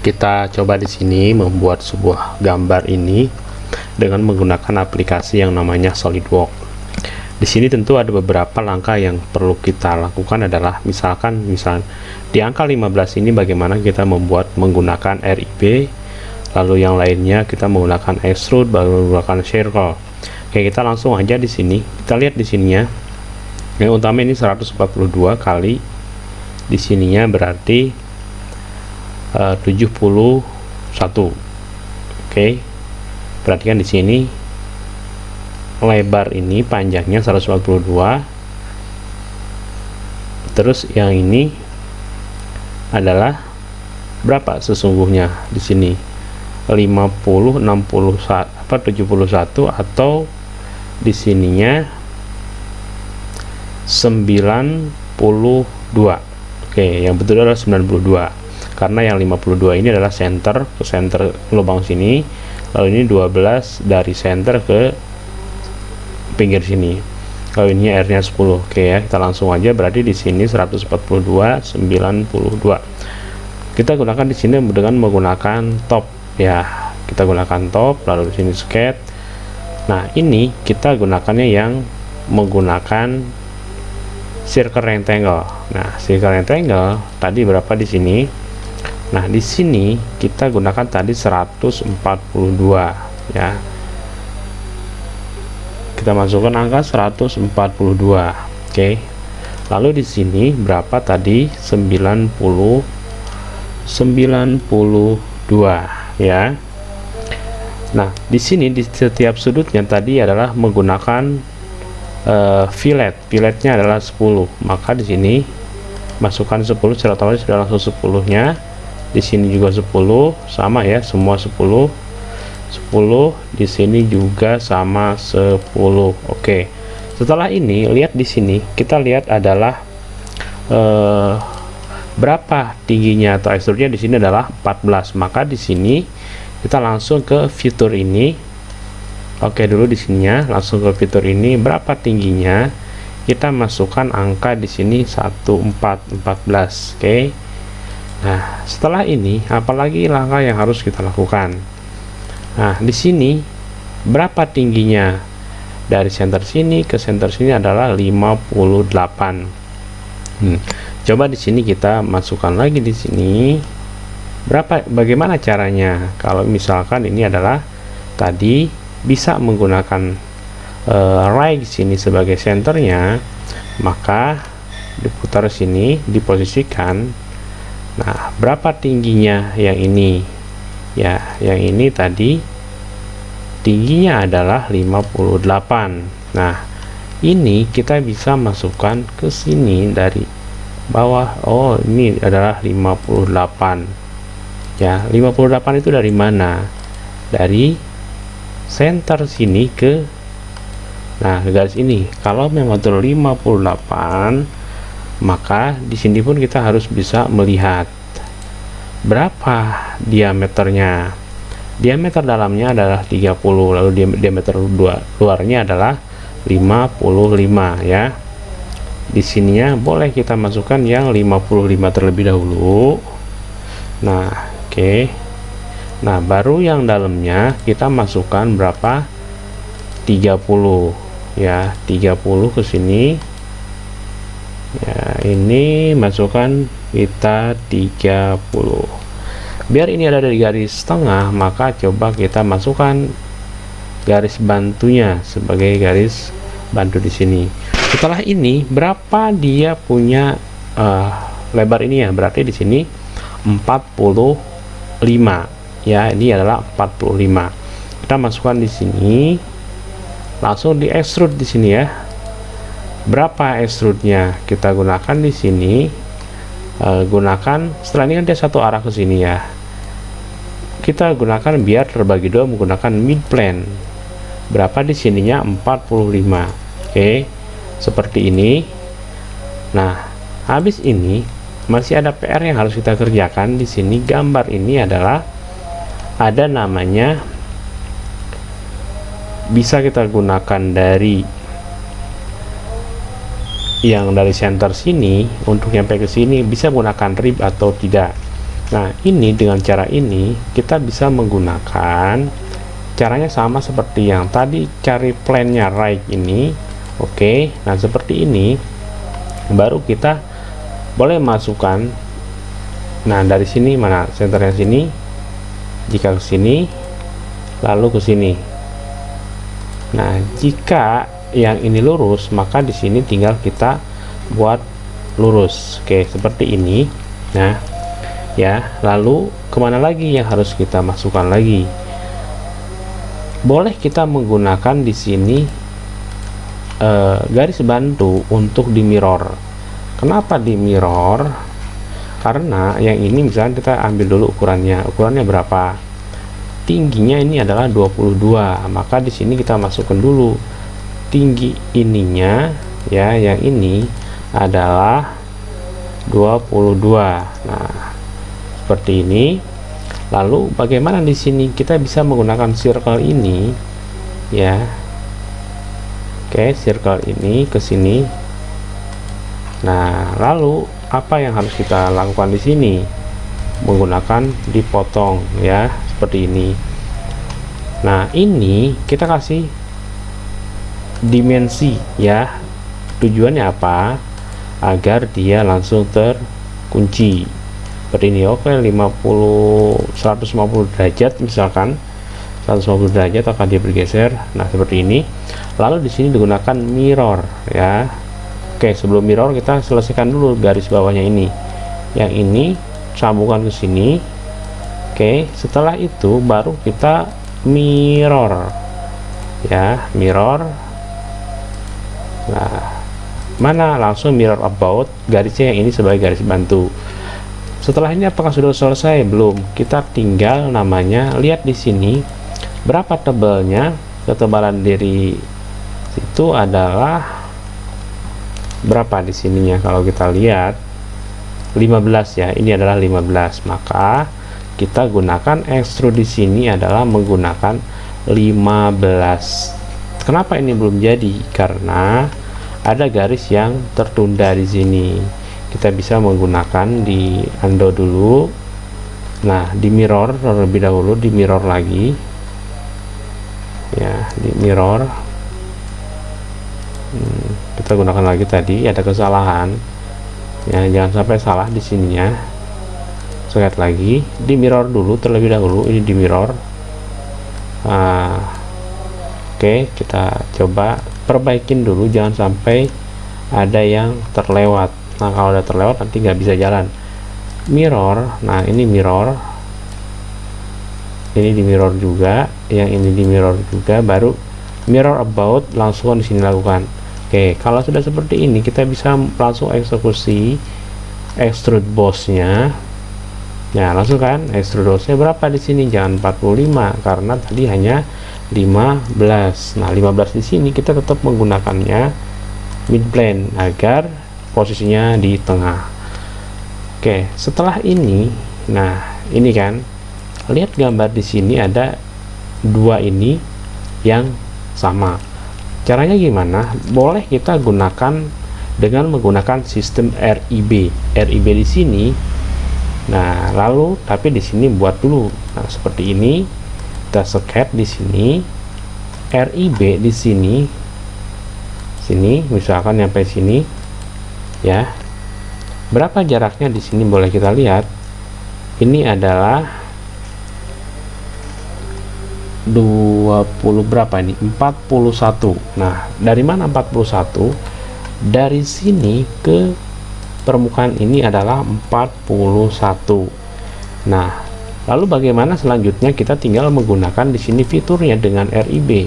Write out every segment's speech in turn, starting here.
kita coba di sini membuat sebuah gambar ini dengan menggunakan aplikasi yang namanya SolidWorks. Di sini tentu ada beberapa langkah yang perlu kita lakukan adalah misalkan misal di angka 15 ini bagaimana kita membuat menggunakan RIB lalu yang lainnya kita menggunakan extrude baru menggunakan circle. Oke, kita langsung aja di sini. Kita lihat di sininya. Yang utama ini 142 kali di sininya berarti uh, 71 oke. Okay. perhatikan di sini. Lebar ini panjangnya 142 terus yang ini adalah berapa sesungguhnya di sini? 50 60 apa 71 atau di sininya 92 oke yang betul adalah 92 karena yang 52 ini adalah center ke center lubang sini lalu ini 12 dari center ke pinggir sini. Kalau ini R nya 10 oke ya kita langsung aja berarti di sini 142 92 kita gunakan di sini dengan menggunakan top ya. Kita gunakan top lalu di sini skate. Nah ini kita gunakannya yang menggunakan circle rectangle. Nah circle rectangle tadi berapa di sini Nah, di sini kita gunakan tadi 142 ya. Kita masukkan angka 142. Oke. Lalu di sini berapa tadi? 90 92 ya. Nah, di sini di setiap sudutnya tadi adalah menggunakan uh, fillet. Filletnya adalah 10. Maka di sini masukkan 10 secara otomatis sudah langsung 10-nya di sini juga 10 sama ya semua 10 10 di sini juga sama 10 oke. Setelah ini lihat di sini kita lihat adalah eh, berapa tingginya atau ekstrudnya di sini adalah 14 maka di sini kita langsung ke fitur ini. Oke dulu di sininya langsung ke fitur ini. Berapa tingginya? Kita masukkan angka di sini 1414 oke Nah, setelah ini apalagi langkah yang harus kita lakukan? Nah, di sini berapa tingginya dari center sini ke center sini adalah 58. Hmm. Coba di sini kita masukkan lagi di sini berapa bagaimana caranya kalau misalkan ini adalah tadi bisa menggunakan uh, right sini sebagai centernya maka diputar sini diposisikan Nah, berapa tingginya yang ini? Ya, yang ini tadi tingginya adalah 58. Nah, ini kita bisa masukkan ke sini dari bawah. Oh, ini adalah 58. Ya, 58 itu dari mana? Dari center sini ke Nah, ke garis ini. Kalau memang betul 58 maka di sini pun kita harus bisa melihat berapa diameternya. Diameter dalamnya adalah 30 lalu diameter luarnya adalah 55 ya. Di sininya boleh kita masukkan yang 55 terlebih dahulu. Nah oke. Okay. nah baru yang dalamnya kita masukkan berapa? 30 ya. 30 ke sini ya ini masukkan kita 30 biar ini ada di garis tengah maka coba kita masukkan garis bantunya sebagai garis bantu di sini. Setelah ini berapa dia punya uh, lebar ini ya? Berarti di sini 45 ya ini adalah 45 kita masukkan di sini langsung di extrude di sini ya berapa extrude-nya kita gunakan di sini. Uh, gunakan setelah ini kan dia satu arah ke sini ya. Kita gunakan biar terbagi dua menggunakan mid plane. Berapa di sininya? 45 oke okay. seperti ini. Nah habis ini masih ada PR yang harus kita kerjakan. Di sini gambar ini adalah ada namanya bisa kita gunakan dari yang dari center sini untuk nyampe ke sini bisa menggunakan rib atau tidak. Nah ini dengan cara ini kita bisa menggunakan caranya sama seperti yang tadi cari plannya right ini. Oke okay. nah seperti ini. Baru kita boleh masukkan. Nah dari sini mana? Senternya sini. Jika ke sini lalu ke sini. Nah jika yang ini lurus maka di sini tinggal kita buat lurus. Oke seperti ini. Nah ya lalu ke mana lagi yang harus kita masukkan lagi? Boleh kita menggunakan di sini uh, garis bantu untuk di mirror. Kenapa di mirror? Karena yang ini misalnya kita ambil dulu ukurannya. Ukurannya berapa? Tingginya ini adalah 22 maka di sini kita masukkan dulu tinggi ininya ya yang ini adalah 22 nah seperti ini. Lalu bagaimana di sini kita bisa menggunakan circle ini? Ya oke circle ini ke sini. Nah lalu apa yang harus kita lakukan di sini? Menggunakan dipotong ya seperti ini. Nah ini kita kasih dimensi ya. Tujuannya apa? Agar dia langsung terkunci. Seperti ini oke 50 150 derajat misalkan. 150 derajat akan dia bergeser. Nah seperti ini. Lalu di sini digunakan mirror ya. Oke sebelum mirror kita selesaikan dulu garis bawahnya ini. Yang ini sambungkan ke sini. Oke setelah itu baru kita mirror ya. Mirror nah mana langsung mirror about garisnya yang ini sebagai garis bantu. Setelah ini apakah sudah selesai? Belum. Kita tinggal namanya lihat di sini berapa tebalnya. Ketebalan dari itu adalah berapa di sininya? Kalau kita lihat 15 ya. Ini adalah 15 maka kita gunakan extrude di sini adalah menggunakan 15 kenapa ini belum jadi? Karena ada garis yang tertunda di sini. Kita bisa menggunakan di undo dulu. Nah di mirror terlebih dahulu di mirror lagi. Ya di mirror. Hmm, kita gunakan lagi tadi ada kesalahan. Ya jangan sampai salah di sininya. Sekali lagi di mirror dulu terlebih dahulu ini di mirror. Nah, oke kita coba perbaikin dulu jangan sampai ada yang terlewat. Nah kalau udah terlewat nanti nggak bisa jalan. Mirror nah ini mirror. Ini di mirror juga yang ini di mirror juga baru mirror about langsung di sini lakukan. Oke kalau sudah seperti ini kita bisa langsung eksekusi extrude bossnya ya langsung kan extrude bossnya berapa di sini? Jangan 45 karena tadi hanya 15 nah 15 di sini kita tetap menggunakannya mid plane agar posisinya di tengah. Oke setelah ini nah ini kan lihat gambar di sini ada dua ini yang sama. Caranya gimana? Boleh kita gunakan dengan menggunakan sistem RIB RIB di sini nah lalu tapi di sini buat dulu. Nah seperti ini kita sket di sini RIB di sini sini misalkan sampai sini ya. Berapa jaraknya di sini boleh kita lihat? Ini adalah 20 berapa ini? 41 nah dari mana 41 dari sini ke permukaan ini adalah 41 nah lalu bagaimana selanjutnya kita tinggal menggunakan di sini fiturnya dengan RIB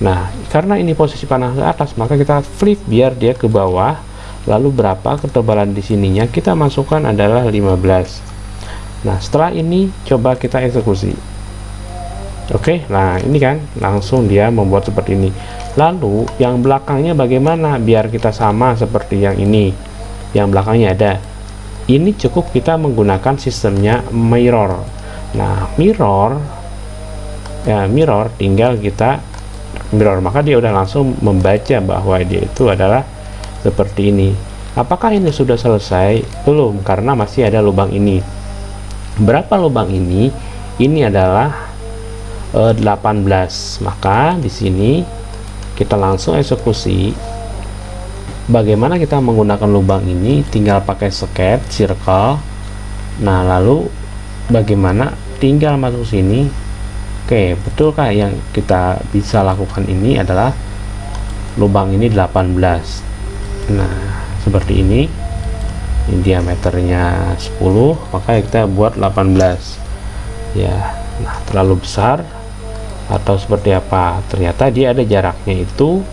nah karena ini posisi panah ke atas maka kita flip biar dia ke bawah. Lalu berapa ketebalan di sininya? Kita masukkan adalah 15 nah setelah ini coba kita eksekusi. Oke nah ini kan langsung dia membuat seperti ini. Lalu yang belakangnya bagaimana biar kita sama seperti yang ini? Yang belakangnya ada ini cukup kita menggunakan sistemnya mirror. Nah mirror ya mirror tinggal kita mirror. Maka dia udah langsung membaca bahwa dia itu adalah seperti ini. Apakah ini sudah selesai? Belum karena masih ada lubang ini. Berapa lubang ini? Ini adalah e, 18 maka di sini kita langsung eksekusi bagaimana kita menggunakan lubang ini? Tinggal pakai sket circle. Nah lalu bagaimana tinggal masuk sini? Oke betulkah yang kita bisa lakukan ini adalah lubang ini 18 nah seperti ini. Ini diameternya 10 maka kita buat 18 ya nah terlalu besar atau seperti apa? Ternyata dia ada jaraknya itu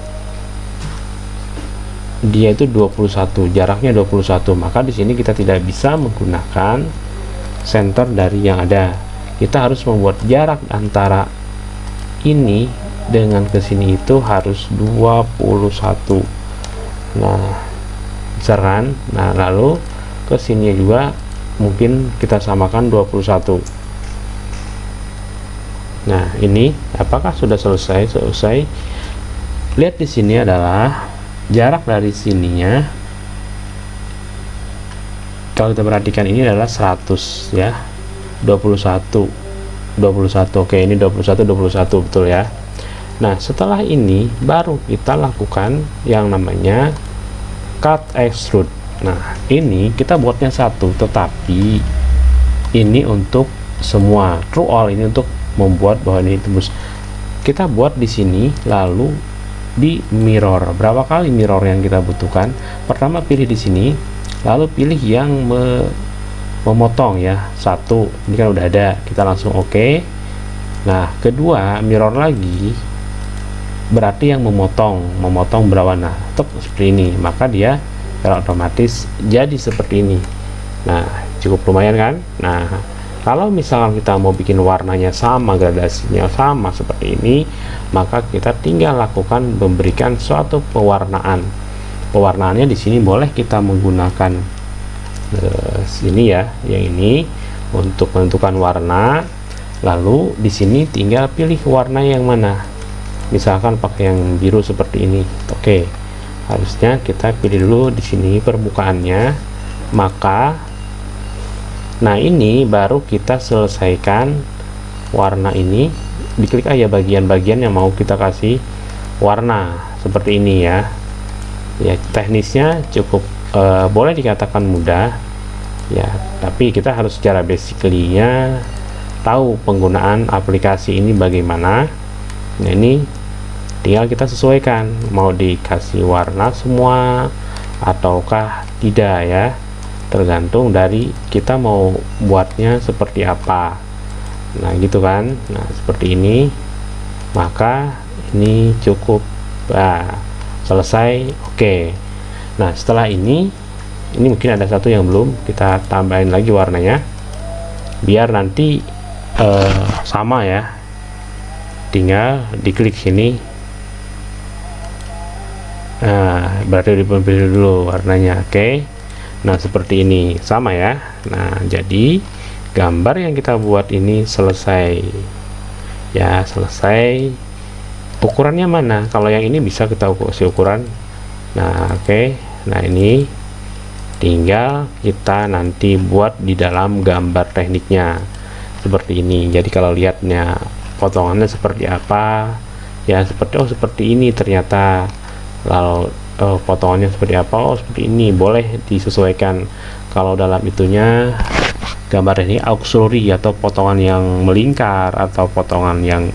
dia itu 21 jaraknya 21 maka di sini kita tidak bisa menggunakan center dari yang ada. Kita harus membuat jarak antara ini dengan ke sini itu harus 21 nah besar kan nah lalu ke sini juga mungkin kita samakan 21 nah ini apakah sudah selesai? Selesai. Lihat di sini adalah jarak dari sininya kalau kita perhatikan ini adalah 100 ya. 21 21 oke ini 21 21 betul ya. Nah setelah ini baru kita lakukan yang namanya cut extrude. Nah ini kita buatnya satu tetapi ini untuk semua. True all ini untuk membuat bahwa ini tembus. Kita buat di sini lalu di mirror. Berapa kali mirror yang kita butuhkan? Pertama pilih di sini lalu pilih yang me memotong ya. Satu ini kan udah ada kita langsung oke. Okay. nah kedua mirror lagi berarti yang memotong memotong berwarna tuk seperti ini maka dia secara otomatis jadi seperti ini. Nah cukup lumayan kan? Nah kalau misalkan kita mau bikin warnanya sama gradasinya sama seperti ini maka kita tinggal lakukan memberikan suatu pewarnaan. Pewarnaannya di sini boleh kita menggunakan uh, sini ya yang ini untuk menentukan warna. Lalu di sini tinggal pilih warna yang mana. Misalkan pakai yang biru seperti ini. Oke harusnya kita pilih dulu di sini permukaannya. Maka nah ini baru kita selesaikan warna ini. Diklik aja bagian-bagian yang mau kita kasih warna seperti ini ya. Ya teknisnya cukup uh, boleh dikatakan mudah. Ya tapi kita harus secara basically tahu penggunaan aplikasi ini bagaimana. Nah ini tinggal kita sesuaikan mau dikasih warna semua ataukah tidak ya tergantung dari kita mau buatnya seperti apa. Nah gitu kan? Nah seperti ini. Maka ini cukup nah, selesai. Oke. Nah setelah ini ini mungkin ada satu yang belum kita tambahin lagi warnanya. Biar nanti uh, sama ya. Tinggal diklik sini. Nah berarti dipilih dulu warnanya. Oke. okay nah seperti ini. Sama ya. Nah jadi gambar yang kita buat ini selesai. Ya selesai. Ukurannya mana? Kalau yang ini bisa kita kasih ukuran. Nah oke. Okay. nah ini tinggal kita nanti buat di dalam gambar tekniknya. Seperti ini. Jadi kalau lihatnya potongannya seperti apa? Ya seperti oh seperti ini ternyata. Lalu uh, potongannya seperti apa? Oh seperti ini. Boleh disesuaikan. Kalau dalam itunya gambar ini auxiliary atau potongan yang melingkar atau potongan yang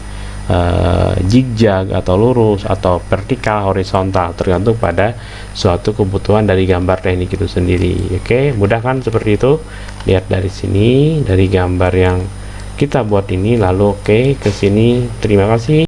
uh, zigzag atau lurus atau vertikal horizontal. Tergantung pada suatu kebutuhan dari gambar teknik itu sendiri. Oke okay, mudah kan seperti itu? Lihat dari sini dari gambar yang kita buat ini. Lalu oke okay, ke sini. Terima kasih